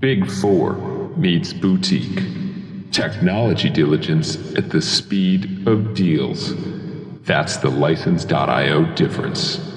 Big Four meets boutique. Technology diligence at the speed of deals. That's the license.io difference.